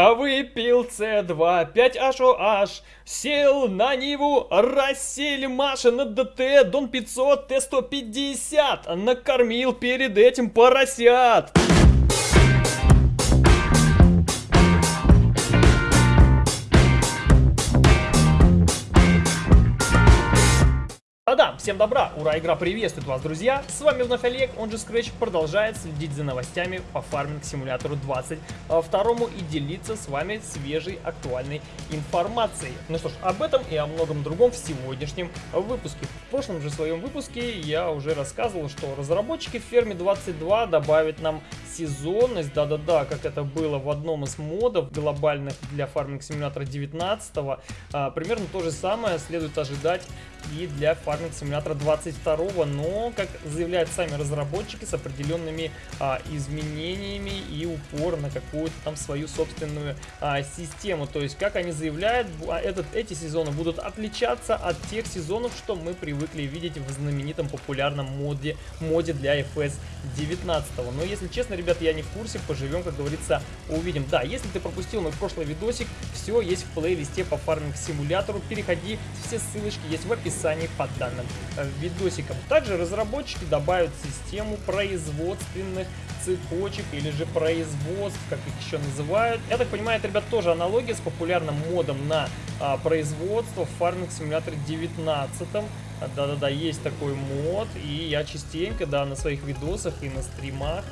А выпил С2, 5HOH, сел на Ниву, рассели Маша на ДТ, Дон 500, Т150, накормил перед этим поросят. А да, всем добра, ура, игра приветствует вас, друзья! С вами вновь Олег, он же Scratch, продолжает следить за новостями по фарминг симулятору 22 и делиться с вами свежей актуальной информацией. Ну что ж, об этом и о многом другом в сегодняшнем выпуске. В прошлом же своем выпуске я уже рассказывал, что разработчики в ферме 22 добавят нам сезонность, да-да-да, как это было в одном из модов глобальных для фарминг симулятора 19 а, примерно то же самое следует ожидать и для фарминг симулятора 22 но, как заявляют сами разработчики, с определенными а, изменениями и упор на какую-то там свою собственную а, систему. То есть, как они заявляют, а, этот, эти сезоны будут отличаться от тех сезонов, что мы привыкли видеть в знаменитом популярном моде, моде для FS 19. Но, если честно, ребят, я не в курсе, поживем, как говорится, увидим. Да, если ты пропустил мой прошлый видосик, все есть в плейлисте по фарминг симулятору, переходи, все ссылочки есть в описании под данным э, видосиком. Также разработчики добавят систему производственных цепочек или же производств, как их еще называют. Я так понимаю, это, ребят, тоже аналогия с популярным модом на а, производство в Farming Simulator 19. Да-да-да, есть такой мод, и я частенько, да, на своих видосах и на стримах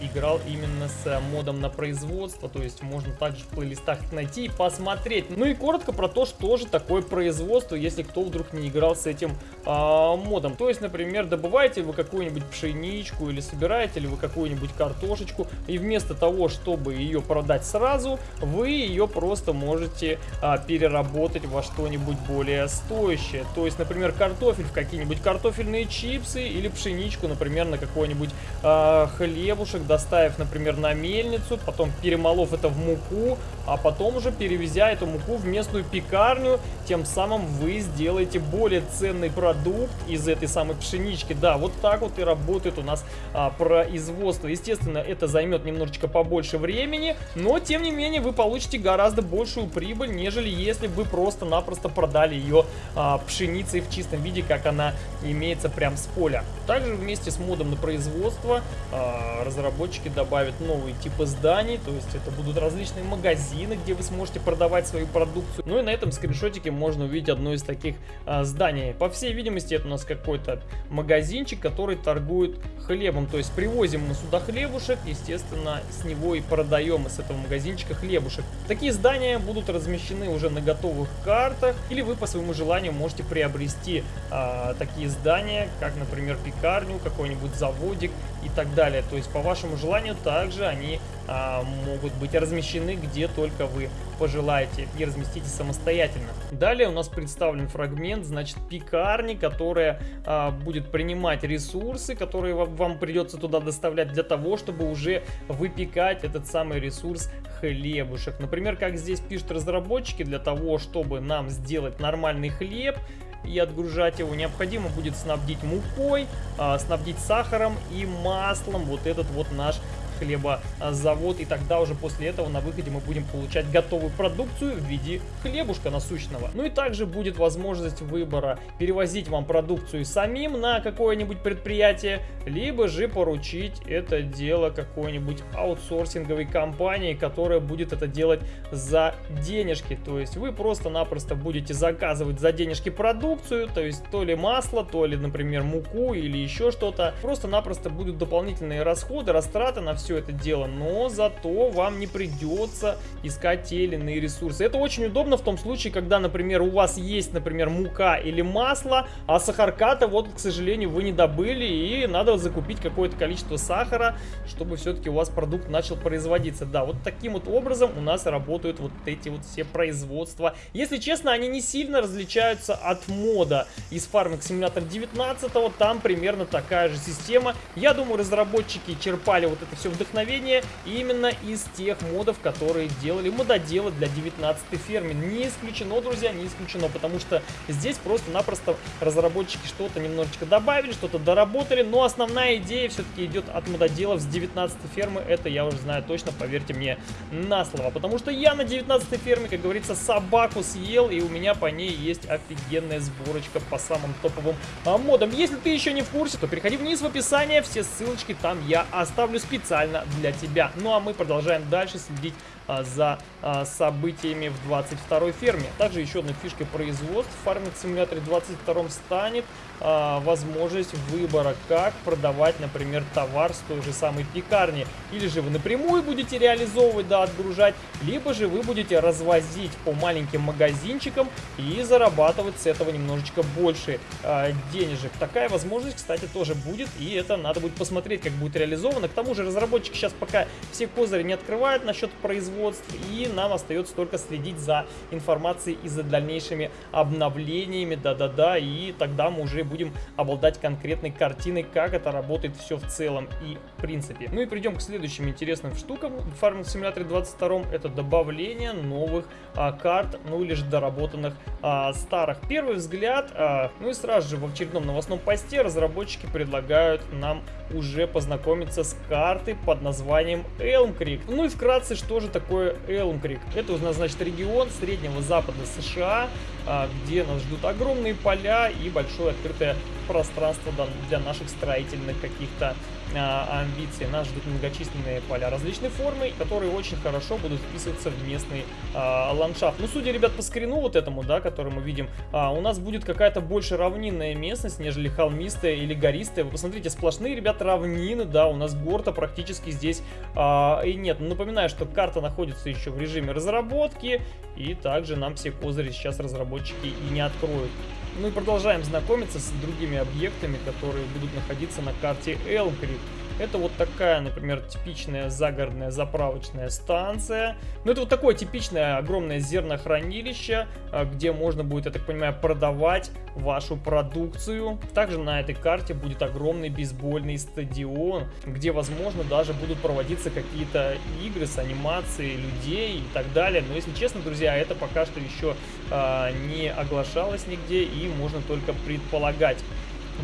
играл именно с а, модом на производство, то есть можно также в плейлистах найти и посмотреть. Ну и коротко про то, что же такое производство, если кто вдруг не играл с этим а, модом. То есть, например, добываете вы какую-нибудь пшеничку или собираете ли вы какую-нибудь картошечку, и вместо того, чтобы ее продать сразу, вы ее просто можете а, переработать во что-нибудь более стоящее. То есть, например, картофель в какие-нибудь картофельные чипсы или пшеничку, например, на какой-нибудь а, хлебушек хлебушек, доставив, например, на мельницу, потом перемолов это в муку, а потом уже перевезя эту муку в местную пекарню, тем самым вы сделаете более ценный продукт из этой самой пшенички. Да, вот так вот и работает у нас а, производство. Естественно, это займет немножечко побольше времени, но тем не менее вы получите гораздо большую прибыль, нежели если бы просто-напросто продали ее а, пшеницей в чистом виде, как она имеется прям с поля. Также вместе с модом на производство а, разработчики добавят новые типы зданий, то есть это будут различные магазины, где вы сможете продавать свою продукцию. Ну и на этом скриншотике можно увидеть одно из таких а, зданий. По всей видимости, это у нас какой-то магазинчик, который торгует хлебом. То есть привозим мы сюда хлебушек, естественно, с него и продаем из этого магазинчика хлебушек. Такие здания будут размещены уже на готовых картах, или вы по своему желанию можете приобрести а, такие здания, как, например, пекарню, какой-нибудь заводик и так далее. То есть по вашему желанию также они а, могут быть размещены где только вы пожелаете и разместите самостоятельно. Далее у нас представлен фрагмент, значит, пекарни, которая а, будет принимать ресурсы, которые вам придется туда доставлять для того, чтобы уже выпекать этот самый ресурс хлебушек. Например, как здесь пишут разработчики, для того, чтобы нам сделать нормальный хлеб, и отгружать его, необходимо будет снабдить мукой, а, снабдить сахаром и маслом. Вот этот вот наш хлебозавод. И тогда уже после этого на выходе мы будем получать готовую продукцию в виде хлебушка насущного. Ну и также будет возможность выбора перевозить вам продукцию самим на какое-нибудь предприятие, либо же поручить это дело какой-нибудь аутсорсинговой компании, которая будет это делать за денежки. То есть вы просто-напросто будете заказывать за денежки продукцию, то есть то ли масло, то ли, например, муку или еще что-то. Просто-напросто будут дополнительные расходы, растраты на все все это дело, но зато вам не придется искать те или иные ресурсы. Это очень удобно в том случае, когда, например, у вас есть, например, мука или масло, а сахарката вот, к сожалению, вы не добыли, и надо закупить какое-то количество сахара, чтобы все-таки у вас продукт начал производиться. Да, вот таким вот образом у нас работают вот эти вот все производства. Если честно, они не сильно различаются от мода из Farming Simulator 19, там примерно такая же система. Я думаю, разработчики черпали вот это все вдохновение именно из тех модов, которые делали мододелы для 19 фермы. Не исключено, друзья, не исключено, потому что здесь просто-напросто разработчики что-то немножечко добавили, что-то доработали, но основная идея все-таки идет от мододелов с 19 фермы, это я уже знаю точно, поверьте мне на слово, потому что я на 19 ферме, как говорится, собаку съел, и у меня по ней есть офигенная сборочка по самым топовым а, модам. Если ты еще не в курсе, то переходи вниз в описание, все ссылочки там я оставлю специально для тебя. Ну а мы продолжаем дальше следить за а, событиями в 22 ферме. Также еще одной фишкой производства в фарминг симуляторе 22 станет а, возможность выбора, как продавать, например, товар с той же самой пекарни. Или же вы напрямую будете реализовывать, да, отгружать, либо же вы будете развозить по маленьким магазинчикам и зарабатывать с этого немножечко больше э, денежек. Такая возможность, кстати, тоже будет, и это надо будет посмотреть, как будет реализовано. К тому же разработчики сейчас пока все козыри не открывают насчет производств, и нам остается только следить за информацией и за дальнейшими обновлениями, да-да-да, и тогда мы уже будем обладать конкретной картиной, как это работает все в целом и в принципе. Ну и придем к следующим интересным штукам в Farming Simulator 22. Это добавление новых а, карт, ну или же доработанных а, старых. Первый взгляд, а, ну и сразу же в очередном новостном посте разработчики предлагают нам уже познакомиться с картой под названием Elm Creek. Ну и вкратце, что же такое Elm Creek? Это у нас, значит, регион Среднего Запада США, а, где нас ждут огромные поля и большое открытое пространство для наших строительных каких-то а, амбиций. Нас ждут многочисленные поля различной формы, которые очень хорошо будут вписываться в местный а, ландшафт. Ну, судя, ребят, по скрину вот этому, да, который мы видим, а, у нас будет какая-то больше равнинная местность, нежели холмистая или гористая. Вы посмотрите, сплошные, ребят, равнины, да, у нас горта практически здесь а, и нет. Напоминаю, что карта находится еще в режиме разработки, и также нам все козыри сейчас разработчики и не откроют. Ну и продолжаем знакомиться с другими объектами, которые будут находиться на карте Creek. Это вот такая, например, типичная загородная заправочная станция. Ну, это вот такое типичное огромное зернохранилище, а, где можно будет, я так понимаю, продавать вашу продукцию. Также на этой карте будет огромный бейсбольный стадион, где, возможно, даже будут проводиться какие-то игры с анимацией людей и так далее. Но, если честно, друзья, это пока что еще э, не оглашалось нигде и можно только предполагать.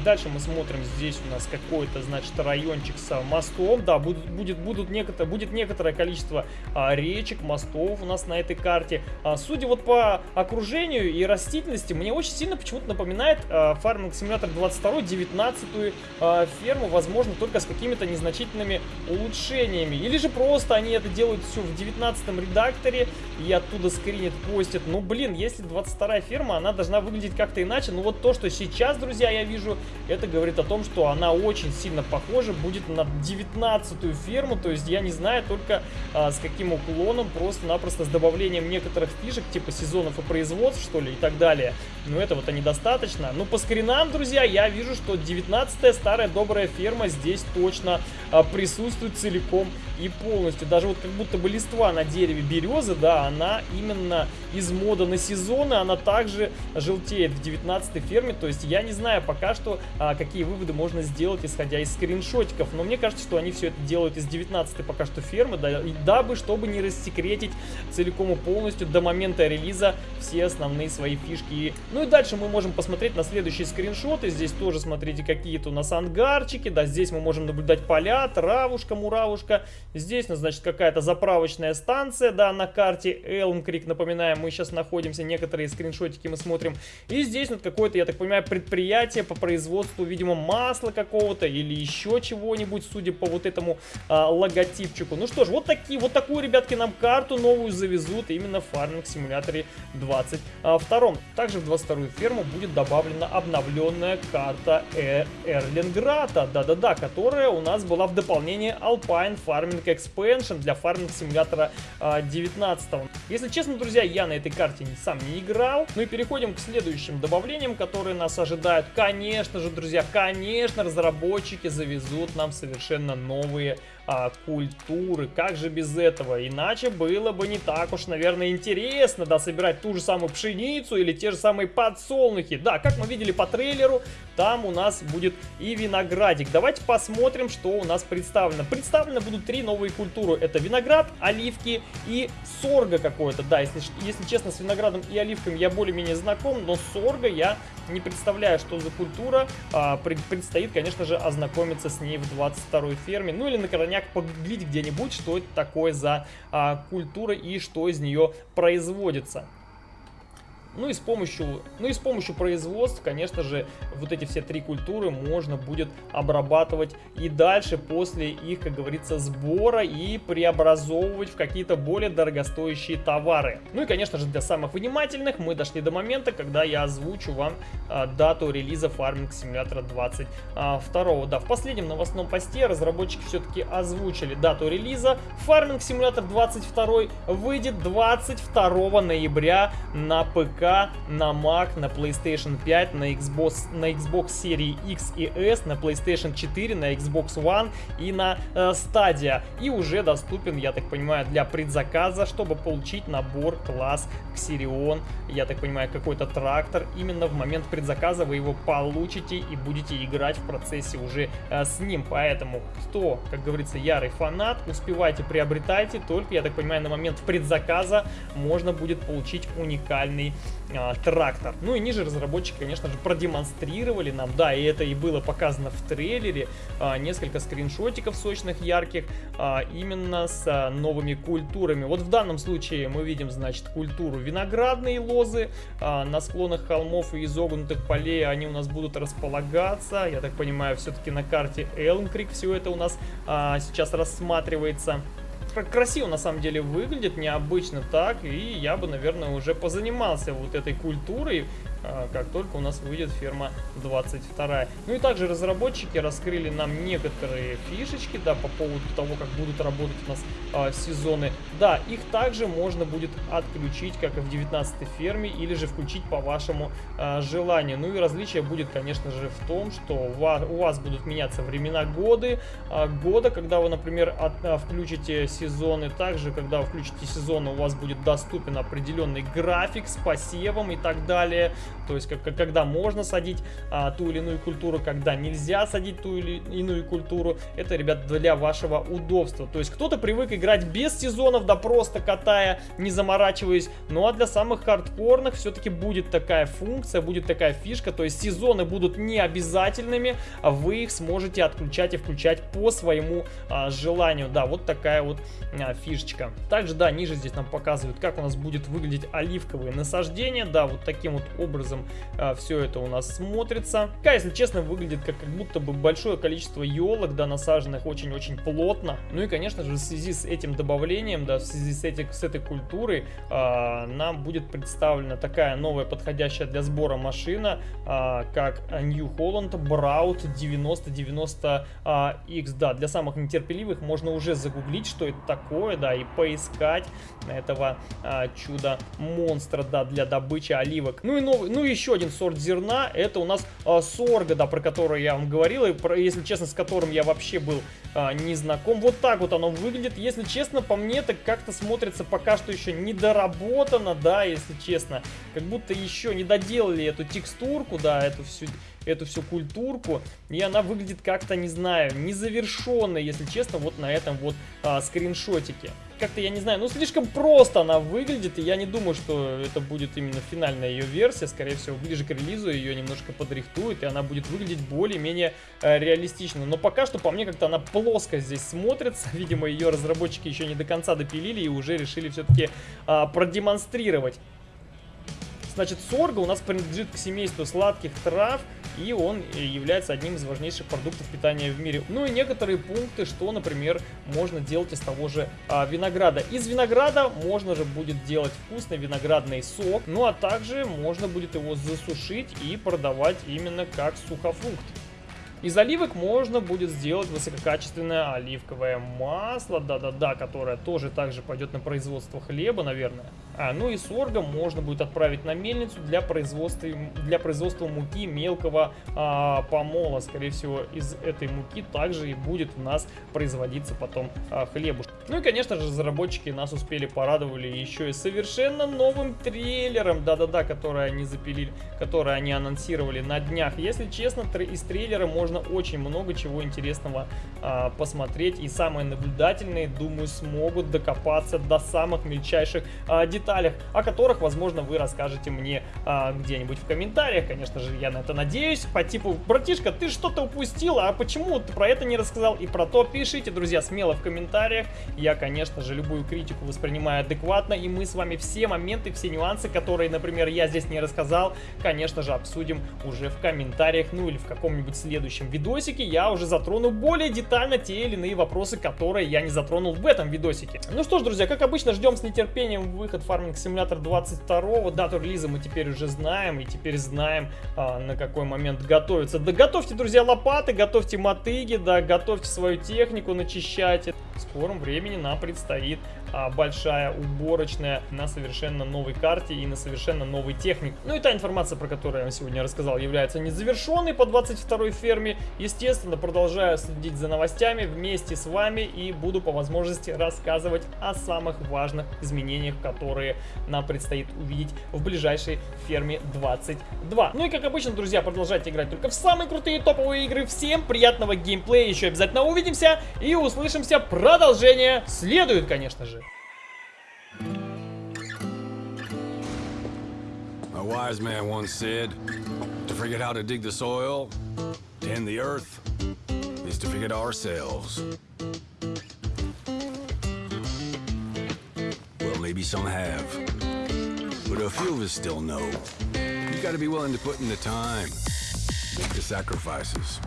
Дальше мы смотрим, здесь у нас какой-то, значит, райончик с мостом. Да, будет, будет, будут некотор, будет некоторое количество а, речек, мостов у нас на этой карте. А, судя вот по окружению и растительности, мне очень сильно почему-то напоминает а, Farming Simulator 22 19 а, ферму, возможно, только с какими-то незначительными улучшениями. Или же просто они это делают все в 19 редакторе и оттуда скринят, постят. Ну, блин, если 22 ферма, она должна выглядеть как-то иначе. Ну, вот то, что сейчас, друзья, я вижу, это говорит о том, что она очень сильно похожа будет на 19-ю ферму, то есть я не знаю только а, с каким уклоном, просто-напросто с добавлением некоторых фишек, типа сезонов и производств, что ли, и так далее. Но этого-то недостаточно. Ну, по скринам, друзья, я вижу, что 19-я старая добрая ферма здесь точно а, присутствует целиком и полностью. Даже вот как будто бы листва на дереве березы, да, она именно из мода на сезоны, она также желтеет в 19-й ферме, то есть я не знаю пока что, а, какие выводы можно сделать, исходя из скриншотиков. Но мне кажется, что они все это делают из 19 пока что фермы, да, дабы, чтобы не рассекретить целиком и полностью до момента релиза все основные свои фишки. Ну и дальше мы можем посмотреть на следующие скриншоты. Здесь тоже, смотрите, какие-то у нас ангарчики. Да, здесь мы можем наблюдать поля, травушка, муравушка. Здесь, ну, значит, какая-то заправочная станция, да, на карте Elm Creek. Напоминаем, мы сейчас находимся, некоторые скриншотики мы смотрим. И здесь вот какое-то, я так понимаю, предприятие по производству производству, видимо, масла какого-то или еще чего-нибудь, судя по вот этому а, логотипчику. Ну что ж, вот, такие, вот такую, ребятки, нам карту новую завезут именно в фарминг симуляторе 22. Также в 22 ферму будет добавлена обновленная карта э да-да-да, которая у нас была в дополнении Alpine Farming Expansion для симулятора а, 19. Если честно, друзья, я на этой карте сам не играл. Ну и переходим к следующим добавлениям, которые нас ожидают. Конечно, конечно же, друзья, конечно, разработчики завезут нам совершенно новые а, культуры. Как же без этого? Иначе было бы не так уж, наверное, интересно, да, собирать ту же самую пшеницу или те же самые подсолнухи. Да, как мы видели по трейлеру, там у нас будет и виноградик. Давайте посмотрим, что у нас представлено. Представлено будут три новые культуры. Это виноград, оливки и сорга какое-то. Да, если, если честно, с виноградом и оливками я более-менее знаком, но сорга я не представляю, что за культура. А, пред, предстоит, конечно же, ознакомиться с ней в 22-й ферме. Ну или на крайняк погуглить где-нибудь, что это такое за а, культура и что из нее производится. Ну и с помощью, ну и с помощью производств, конечно же, вот эти все три культуры можно будет обрабатывать и дальше после их, как говорится, сбора и преобразовывать в какие-то более дорогостоящие товары. Ну и, конечно же, для самых внимательных мы дошли до момента, когда я озвучу вам а, дату релиза Farming Simulator 22. А, да, в последнем новостном посте разработчики все-таки озвучили дату релиза. Farming Simulator 22 выйдет 22 ноября на ПК На Mac, на PlayStation 5, на Xbox, на Xbox серии X и S, на PlayStation 4, на Xbox One и на э, Stadia. И уже доступен, я так понимаю, для предзаказа, чтобы получить набор класс Xerion. Я так понимаю, какой-то трактор. Именно в момент предзаказа вы его получите и будете играть в процессе уже э, с ним. Поэтому, кто, как говорится, ярый фанат, успевайте, приобретайте. Только, я так понимаю, на момент предзаказа можно будет получить уникальный трактор. Ну и ниже разработчики, конечно же, продемонстрировали нам, да, и это и было показано в трейлере, а, несколько скриншотиков сочных, ярких, а, именно с а, новыми культурами. Вот в данном случае мы видим, значит, культуру виноградные лозы а, на склонах холмов и изогнутых полей, они у нас будут располагаться, я так понимаю, все-таки на карте Элмкрик все это у нас а, сейчас рассматривается красиво на самом деле выглядит, необычно так, и я бы, наверное, уже позанимался вот этой культурой, как только у нас выйдет ферма 22. Ну и также разработчики раскрыли нам некоторые фишечки, да, по поводу того, как будут работать у нас а, сезоны. Да, их также можно будет отключить, как и в 19 ферме, или же включить по вашему а, желанию. Ну и различие будет, конечно же, в том, что у вас, у вас будут меняться времена годы, а, года, когда вы, например, от, а, включите сезоны. Также, когда вы включите сезоны, у вас будет доступен определенный график с посевом и так далее. То есть, как, когда можно садить а, ту или иную культуру, когда нельзя садить ту или иную культуру. Это, ребят, для вашего удобства. То есть, кто-то привык играть без сезонов, да просто катая, не заморачиваясь. Ну, а для самых хардкорных все-таки будет такая функция, будет такая фишка. То есть, сезоны будут не обязательными, а вы их сможете отключать и включать по своему а, желанию. Да, вот такая вот а, фишечка. Также, да, ниже здесь нам показывают, как у нас будет выглядеть оливковые насаждения. Да, вот таким вот образом образом а, все это у нас смотрится. Пока, если честно, выглядит как, как будто бы большое количество елок, да, насаженных очень-очень плотно. Ну и, конечно же, в связи с этим добавлением, да, в связи с, этих, с этой культурой, а, нам будет представлена такая новая подходящая для сбора машина, а, как New Holland Braut 9090X. А, да, для самых нетерпеливых можно уже загуглить, что это такое, да, и поискать этого а, чуда-монстра, да, для добычи оливок. Ну и новый, ну, еще один сорт зерна, это у нас а, сорга, да, про который я вам говорил, и, про, если честно, с которым я вообще был а, не знаком. Вот так вот оно выглядит. Если честно, по мне, так как-то смотрится пока что еще недоработано, да, если честно. Как будто еще не доделали эту текстурку, да, эту всю эту всю культурку, и она выглядит как-то, не знаю, незавершенной, если честно, вот на этом вот а, скриншотике как-то, я не знаю, ну слишком просто она выглядит, и я не думаю, что это будет именно финальная ее версия, скорее всего, ближе к релизу ее немножко подрихтуют, и она будет выглядеть более-менее э, реалистично. Но пока что, по мне, как-то она плоско здесь смотрится, видимо, ее разработчики еще не до конца допилили и уже решили все-таки э, продемонстрировать. Значит, сорга у нас принадлежит к семейству сладких трав, и он является одним из важнейших продуктов питания в мире. Ну и некоторые пункты, что, например, можно делать из того же а, винограда. Из винограда можно же будет делать вкусный виноградный сок, ну а также можно будет его засушить и продавать именно как сухофрукт. Из оливок можно будет сделать высококачественное оливковое масло, да-да-да, которое тоже также пойдет на производство хлеба, наверное. А, ну и соргом можно будет отправить на мельницу для производства, для производства муки мелкого а, помола. Скорее всего, из этой муки также и будет у нас производиться потом а, хлебуш. Ну и, конечно же, разработчики нас успели порадовали еще и совершенно новым трейлером, да-да-да, который они запилили, который они анонсировали на днях. Если честно, из трейлера можно очень много чего интересного а, посмотреть. И самые наблюдательные, думаю, смогут докопаться до самых мельчайших а, деталях, о которых, возможно, вы расскажете мне а, где-нибудь в комментариях. Конечно же, я на это надеюсь. По типу, братишка, ты что-то упустил, а почему ты про это не рассказал? И про то пишите, друзья, смело в комментариях. Я, конечно же, любую критику воспринимаю адекватно, и мы с вами все моменты, все нюансы, которые, например, я здесь не рассказал, конечно же, обсудим уже в комментариях, ну или в каком-нибудь следующем видосике. Я уже затрону более детально те или иные вопросы, которые я не затронул в этом видосике. Ну что ж, друзья, как обычно, ждем с нетерпением выход Farming Simulator 22 дату релиза мы теперь уже знаем, и теперь знаем, а, на какой момент готовиться. Да готовьте, друзья, лопаты, готовьте мотыги, да, готовьте свою технику, начищайте. В скором времени нам предстоит а, большая уборочная на совершенно новой карте и на совершенно новой технике. Ну и та информация, про которую я вам сегодня рассказал, является незавершенной по 22 ферме. Естественно, продолжаю следить за новостями вместе с вами и буду по возможности рассказывать о самых важных изменениях, которые нам предстоит увидеть в ближайшей ферме 22. Ну и как обычно, друзья, продолжайте играть только в самые крутые топовые игры. Всем приятного геймплея, еще обязательно увидимся и услышимся. Продолжение следует, конечно же. A wise man once said, to forget how to dig the soil, tend the earth, is to forget ourselves. Well, maybe some have, but a few of us still know. You gotta be willing to put in the time, make the sacrifices,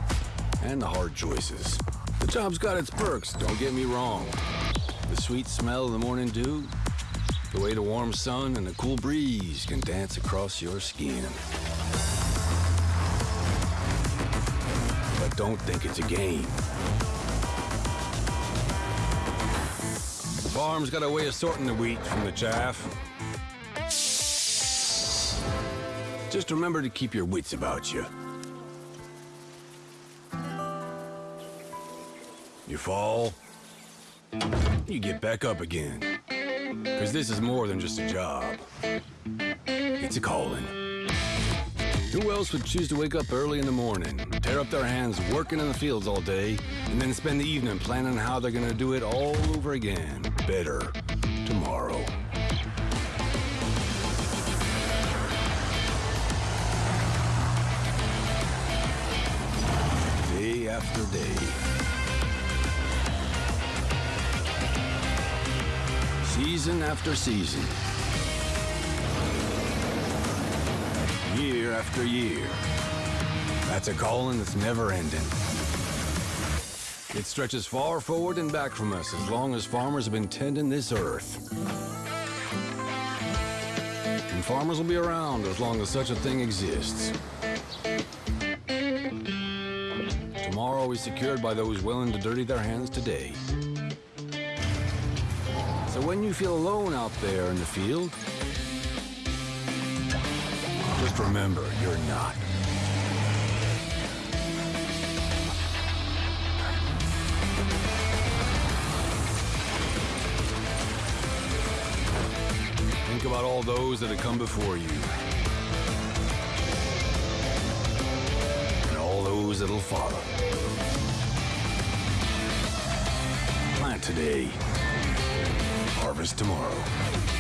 and the hard choices. The job's got its perks, don't get me wrong. The sweet smell of the morning dew, the way the warm sun and the cool breeze can dance across your skin. But don't think it's a game. The farm's got a way of sorting the wheat from the chaff. Just remember to keep your wits about you. You fall, you get back up again. Because this is more than just a job. It's a calling. Who else would choose to wake up early in the morning, tear up their hands working in the fields all day, and then spend the evening planning how they're gonna do it all over again, better, tomorrow? Day after day. Season after season. Year after year. That's a calling that's never ending. It stretches far forward and back from us as long as farmers have been tending this earth. And farmers will be around as long as such a thing exists. Tomorrow is secured by those willing to dirty their hands today. So when you feel alone out there in the field, just remember, you're not. Think about all those that have come before you. And all those that'll follow. Plant today harvest tomorrow.